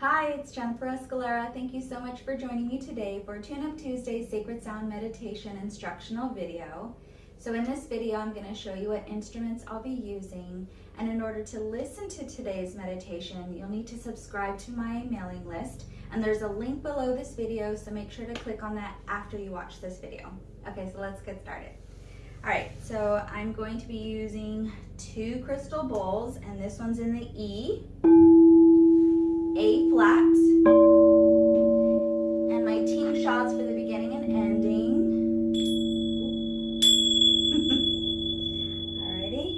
Hi, it's Jennifer Escalera. Thank you so much for joining me today for Tune Up Tuesday Sacred Sound Meditation instructional video. So in this video, I'm gonna show you what instruments I'll be using. And in order to listen to today's meditation, you'll need to subscribe to my mailing list. And there's a link below this video, so make sure to click on that after you watch this video. Okay, so let's get started. All right, so I'm going to be using two crystal bowls, and this one's in the E. A flat. And my tingshas for the beginning and ending. Alrighty.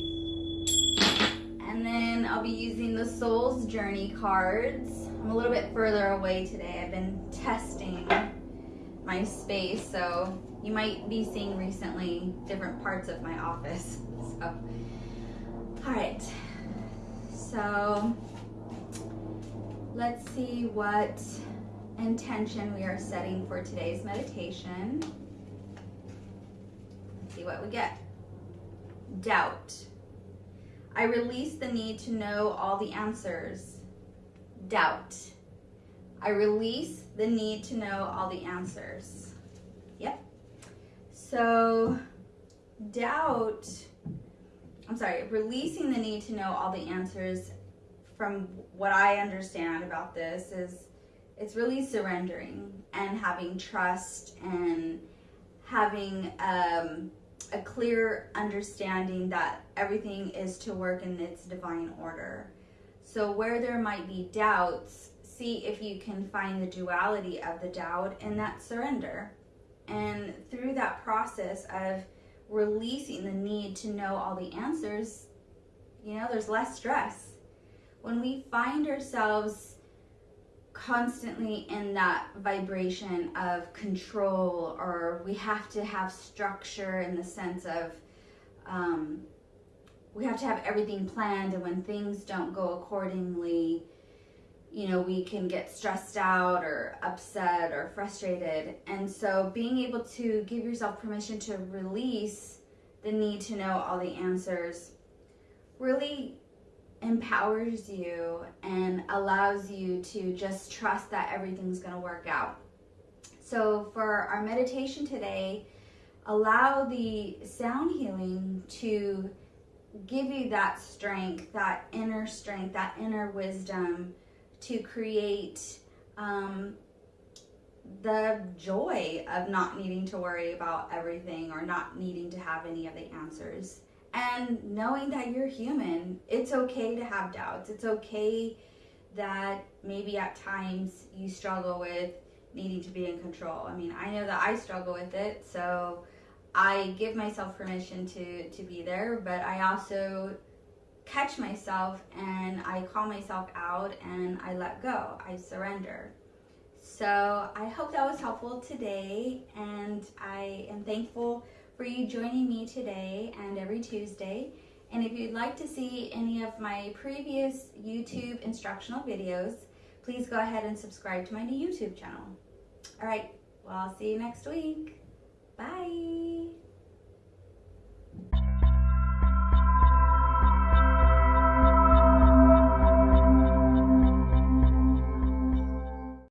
And then I'll be using the Soul's Journey cards. I'm a little bit further away today. I've been testing my space, so you might be seeing recently different parts of my office. So, all right. So Let's see what intention we are setting for today's meditation. Let's see what we get. Doubt. I release the need to know all the answers. Doubt. I release the need to know all the answers. Yep. So, doubt, I'm sorry, releasing the need to know all the answers from what I understand about this is it's really surrendering and having trust and having um, a clear understanding that everything is to work in its divine order. So where there might be doubts, see if you can find the duality of the doubt and that surrender. And through that process of releasing the need to know all the answers, you know, there's less stress when we find ourselves constantly in that vibration of control or we have to have structure in the sense of um, we have to have everything planned and when things don't go accordingly you know we can get stressed out or upset or frustrated. And so being able to give yourself permission to release the need to know all the answers really empowers you and allows you to just trust that everything's going to work out. So for our meditation today, allow the sound healing to give you that strength, that inner strength, that inner wisdom to create um, the joy of not needing to worry about everything or not needing to have any of the answers and knowing that you're human. It's okay to have doubts. It's okay that maybe at times you struggle with needing to be in control. I mean, I know that I struggle with it, so I give myself permission to to be there, but I also catch myself and I call myself out and I let go. I surrender. So, I hope that was helpful today and I am thankful for you joining me today and every Tuesday. And if you'd like to see any of my previous YouTube instructional videos, please go ahead and subscribe to my new YouTube channel. All right, well, I'll see you next week. Bye.